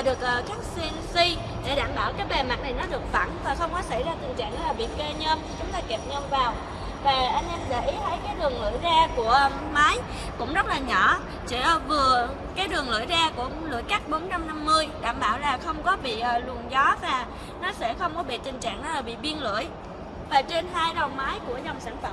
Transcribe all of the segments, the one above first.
và được ờ, cắt CNC để đảm bảo cái bề mặt này nó được phẳng và không có xảy ra tình trạng là bị kê nhôm, chúng ta kẹp nhôm vào. Và anh em để ý, thấy cái đường lưỡi ra của ờ, máy cũng rất là nhỏ. Chỉ ờ, vừa, cái đường lưỡi ra của lưỡi cắt 450 đảm bảo là không có bị luồng gió và nó sẽ không có bị tình trạng là bị biên lưỡi. Và trên hai đầu máy của dòng sản phẩm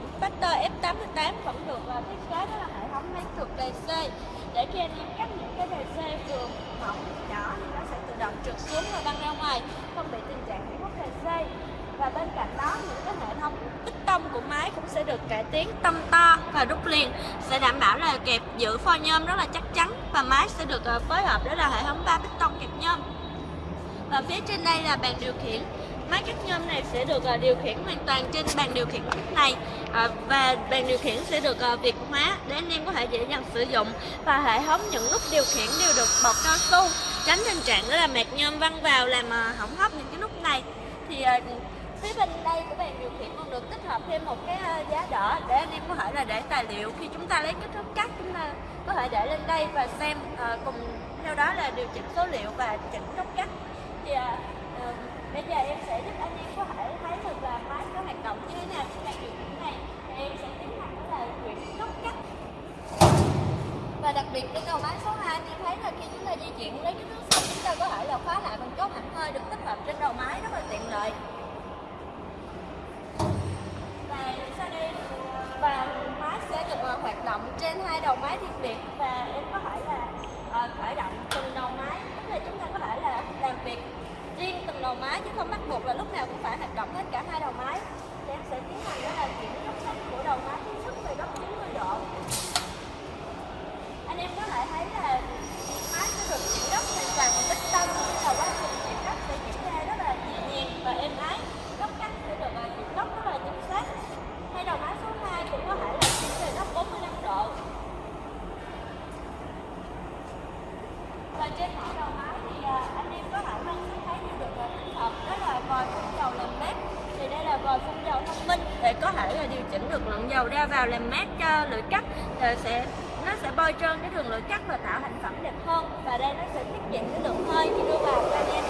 và rút liền. Sẽ đảm bảo là kẹp giữ pho nhôm rất là chắc chắn và máy sẽ được ờ, phối hợp đó là hệ thống ba piston kẹp nhôm. Và phía trên đây là bàn điều khiển. Máy cắt nhôm này sẽ được ờ, điều khiển hoàn toàn trên bàn điều khiển này. Ờ, và bàn điều khiển sẽ được việt hóa để anh em có thể dễ dàng sử dụng. Và hệ thống những nút điều khiển đều được bọc cao su, tránh tình trạng đó là mạt nhôm văng vào làm hỏng hóc những cái nút này. Thì phía bên đây của bàn điều khiển còn được tích hợp thêm một cái ờ, giá đỡ để anh em có thể là để tài liệu. Khi chúng ta lấy kích thước cắt, chúng ta có thể để lên đây và xem ờ, cùng theo đó là điều chỉnh số liệu và chỉnh góc cắt. Thì ờ, bây giờ em sẽ giúp anh em có thể thấy được là máy có hoạt động như thế nào trên bàn điều khiển này. Thì em sẽ tiến hành là chuyển góc cắt. Và đặc biệt trên đầu máy số 2 thì em thấy là khi chúng ta di chuyển lấy cái thước xong chúng ta có thể là khóa lại bằng chốt hẳn hơi được tích hợp trên đầu máy, rất là tiện lợi và sau đây và máy sẽ được ờ, hoạt động trên hai đầu máy riêng biệt và em có thể là uh, khởi động từng đầu máy tức là chúng ta có thể là làm việc riêng từng đầu máy chứ không bắt buộc là lúc nào cũng phải hoạt động hết cả hai đầu máy thì em sẽ tiến hành đó là chuyển góc sách của đầu máy thứ nhất về góc 90 độ anh em có thể thấy là máy sẽ được chuyển góc hoàn toàn bằng bích tông nên là quá trình chuyển góc sẽ diễn ra rất là nhẹ nhàng và êm ái góc cắt sẽ được chuyển góc rất là chính xác hay đầu máy số 2 cũng có thể là chuyển về góc 45 độ và trên mỗi đầu máy thì anh em có thể quan sát thấy như được tích hợp đó là vòi phun dầu làm mát thì đây là vòi phun dầu thông minh để có thể là điều chỉnh được lượng dầu ra vào làm mát cho lưỡi cắt, rồi sẽ, nó sẽ bôi trơn cái đường lưỡi cắt và tạo thành phẩm đẹp hơn. Và đây nó sẽ tiết kiệm cái lượng hơi khi đưa vào cho anh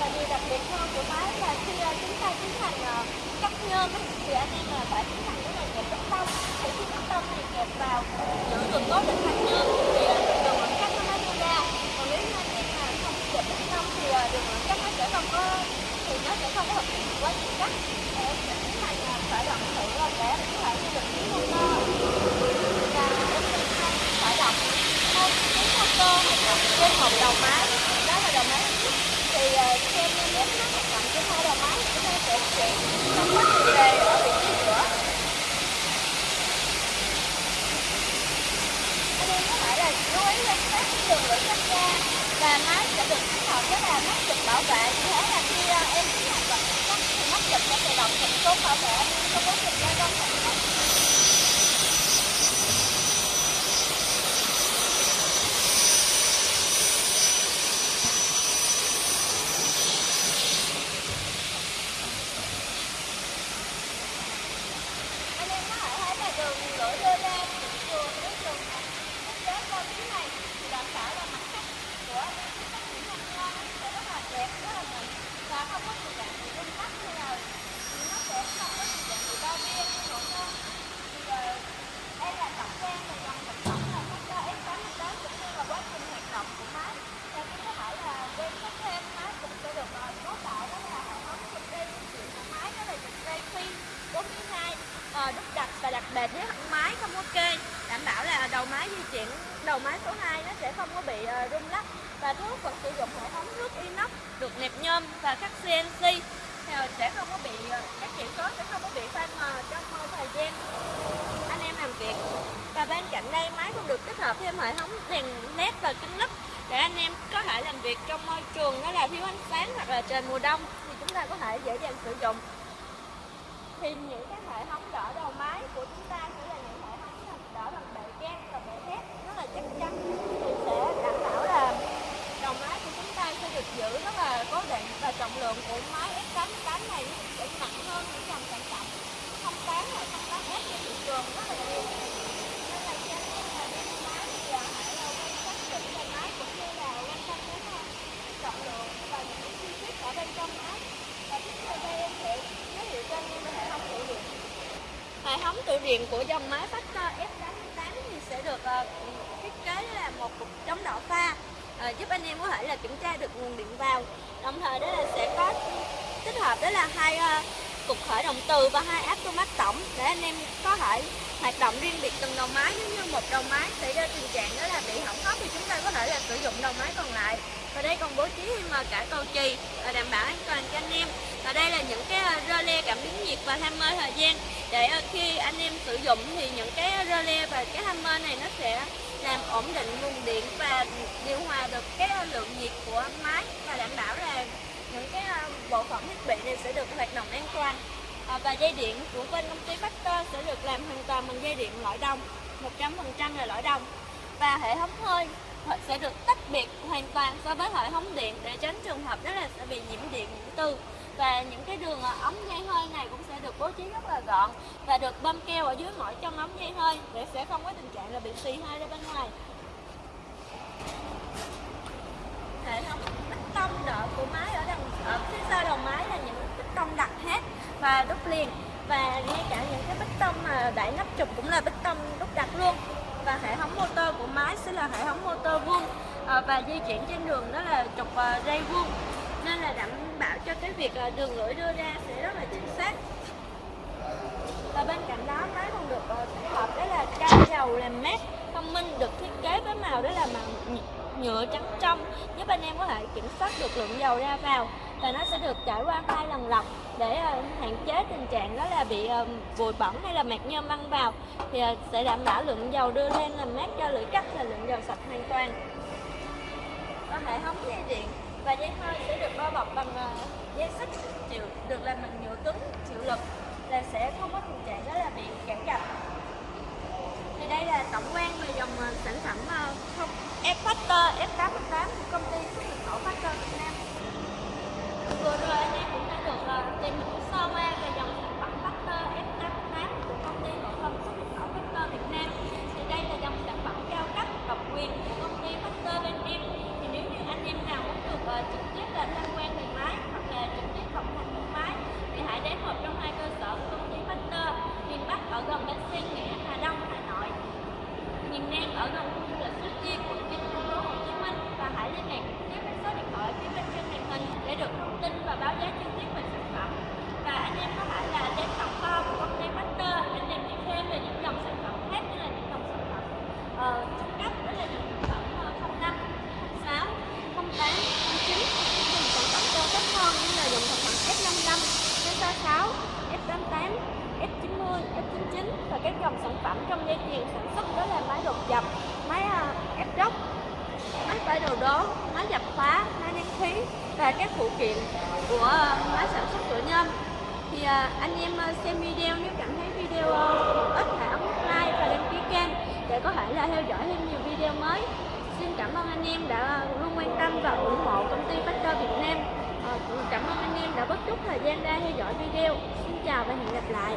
và điều đặc biệt hơn của máy là khi ờ, chúng ta tiến hành ờ, cắt nhôm thì anh em là phải tiến hành cái này kẹp bích tông. Thì khi cắt tông này kẹp vào giữ được cố định thành nhôm thì đường lưỡi cắt nó mới đi ra còn nếu như anh em mà không kẹp bích tông thì đường lưỡi cắt nó sẽ không có thì nó sẽ không có thực hiện quá trình cắt để em sẽ tiến hành khởi động thử để em có thể như được tiếng motor và em sẽ khởi động một cái motor hoạt động trên một đầu máy đó là đầu máy thứ nhất thì khi em nếu nó hoạt động trên hai đầu máy chúng ta sẽ chuyển trong quá trình đề ở vị trí giữa anh em có thể là chú ý quan sát cái đường lưỡi cắt ra và máy sẽ được tích hợp đó là mắt chụp bảo vệ như thế là khi em tiến hành vật cắt thì mắt chụp sẽ tự động chụp xuống bảo vệ anh em trong quá trình gia công sản xuất anh em có thể thấy là đường lưỡi đưa ra vừa với đường thiết kế qua phía này thì đảm bảo là mặt cắt của anh em khi cắt những con ngon nó sẽ rất là đẹp rất là mịn và không có tình trạng bị rung lắc hay là nó sẽ không có tình trạng bị bao bia hay nổ nhôm thì đây là tổng quan về dòng sản phẩm là Factor F88 cũng như là quá trình hoạt động của máy và khi có thể là quan sát thêm máy cũng sẽ được cấu tạo đó là hệ thống dịch dây chuyển của máy đó là dịch dây phi 42 uh, đúc đặt và đặt bền với máy không có kê đảm bảo là đầu máy di chuyển đầu máy số 2 nó sẽ không có bị ờ, rung lắc. Và thuốc vẫn sử dụng hệ thống nước inox được nẹp nhôm và các CNC thì ờ, sẽ không có bị ờ, các chỉ số sẽ không có bị phai mờ trong uh, thời gian anh em làm việc. Và bên cạnh đây máy cũng được tích hợp thêm hệ thống đèn led và kính lúp để anh em có thể làm việc trong môi trường đó là thiếu ánh sáng hoặc là trời mùa đông thì chúng ta có thể dễ dàng sử dụng. Thì những cái hệ thống đỡ đầu máy của chúng ta sẽ là những hệ thống đỡ bằng bệ gas và bệ thép rất là chắc chắn thì sẽ đảm bảo là đầu máy của chúng ta sẽ được giữ rất là cố định và trọng lượng của máy F88 này sẽ nặng hơn những dòng sản phẩm 08 hoặc 08S trên thị trường rất là nhiều nên là khi anh em điện của dòng máy phát ờ, F88 thì sẽ được uh, thiết kế là một cục chống đỏ pha uh, giúp anh em có thể là kiểm tra được nguồn điện vào. Đồng thời đó là sẽ có tích hợp đó là hai uh, cục khởi động từ và hai áp automat tổng để anh em có thể hoạt động riêng biệt từng đầu máy. Nếu như một đầu máy xảy ra tình trạng đó là bị hỏng hóc thì chúng ta có thể là sử dụng đầu máy còn lại. Và đây còn bố trí thêm cả cầu chì để đảm bảo an toàn cho anh em và đây là những cái ờ, rơ cảm biến nhiệt và hammer thời gian. Để ờ, khi anh em sử dụng thì những cái rơ và cái hammer này nó sẽ làm ổn định nguồn điện và điều hòa được cái ờ, lượng nhiệt của máy và đảm bảo là những cái bộ phận thiết bị này sẽ được hoạt động an toàn. À, và dây điện của bên công ty Factor sẽ được làm hoàn toàn bằng dây điện lõi đồng 100% là lõi đồng. Và hệ thống hơi sẽ được tách biệt hoàn toàn so với hệ thống điện để tránh trường hợp đó là sẽ bị nhiễm điện nhiễm tư và những cái đường à, ống dây hơi này cũng sẽ được bố trí rất là gọn và được bơm keo ở dưới mỗi chân ống dây hơi để sẽ không có tình trạng là bị xì hơi ra bên ngoài. Hệ thống bích tông đỡ của máy ở đằng ở phía sau đầu máy là những bích tông đặt hết và đúc liền. Và ngay cả những cái bích tông mà đẩy nắp trục cũng là bích tông đúc đặt luôn. Và hệ thống motor của máy sẽ là hệ thống motor vuông à, và di chuyển trên đường đó là trục à, dây vuông nên là đảm bảo cho cái việc ờ, đường lưỡi đưa ra sẽ rất là chính xác. Và bên cạnh đó máy còn được ờ, tích hợp đó là cao dầu làm mát, thông minh, được thiết kế với màu đó là màu nhựa trắng trong, giúp anh em có thể kiểm soát được lượng dầu ra vào. Và nó sẽ được trải qua hai lần lọc để ờ, hạn chế tình trạng đó là bị vùi bụi bẩn hay là mạt nhôm băng vào. Thì sẽ đảm bảo lượng dầu đưa lên làm mát cho lưỡi cắt là lượng dầu sạch hoàn toàn. Có hệ thống dây điện và dây hơi sẽ được bao bọc bằng à, dây xích chịu, được làm bằng nhựa cứng, chịu lực, là sẽ không có tình trạng đó là bị cản gạch thì đây là tổng quan về dòng à, sản phẩm à, không F Factor F88 của công ty xuất nhập khẩu Factor Việt Nam. Vừa rồi anh em cũng đã được uh, tìm hiểu sơ qua về dòng sản phẩm Factor F88 của công ty cổ phần xuất nhập khẩu Factor Việt Nam thì đây là dòng sản phẩm cao cấp độc quyền của công ty Factor bên em thì nếu như anh em nào muốn được uh, trực tiếp là tham quan về máy hoặc là trực tiếp học hành mua máy thì hãy đến một trong hai cơ sở của công ty Factor miền Bắc ở gần bến xe Nghĩa Hà Đông Hà Nội miền Nam ở gần khu du lịch Suối Tiên quận 9 thành phố Hồ Chí Minh và hãy liên hệ trực tiếp với số điện thoại phía bên trên màn hình để được thông tin và báo giá chi tiết về sản phẩm. Và anh em có thể là đến tổng kho của công ty Master để tìm hiểu thêm về những dòng sản phẩm khác như là những dòng sản phẩm ờ, trung cấp đó là những sản phẩm uh, 05, 06, 08, 09 những dòng sản phẩm cao cấp hơn như là dòng sản phẩm F55, F66, F88, F99 và các dòng sản phẩm trong dây chuyền sản xuất đó là máy đột dập, máy à, ép róc, máy tải đồ đố, máy dập khóa, máy nén khí và các phụ kiện của à, máy sản xuất của nhôm. Thì à, anh em xem video nếu cảm thấy video ít ích hãy ấn like và đăng ký kênh để có thể là theo dõi thêm nhiều video mới. Xin cảm ơn anh em đã luôn quan tâm và ủng hộ công ty Factor Việt Nam. Cảm ơn anh em đã bất chút thời gian ra theo dõi video. Xin chào và hẹn gặp lại.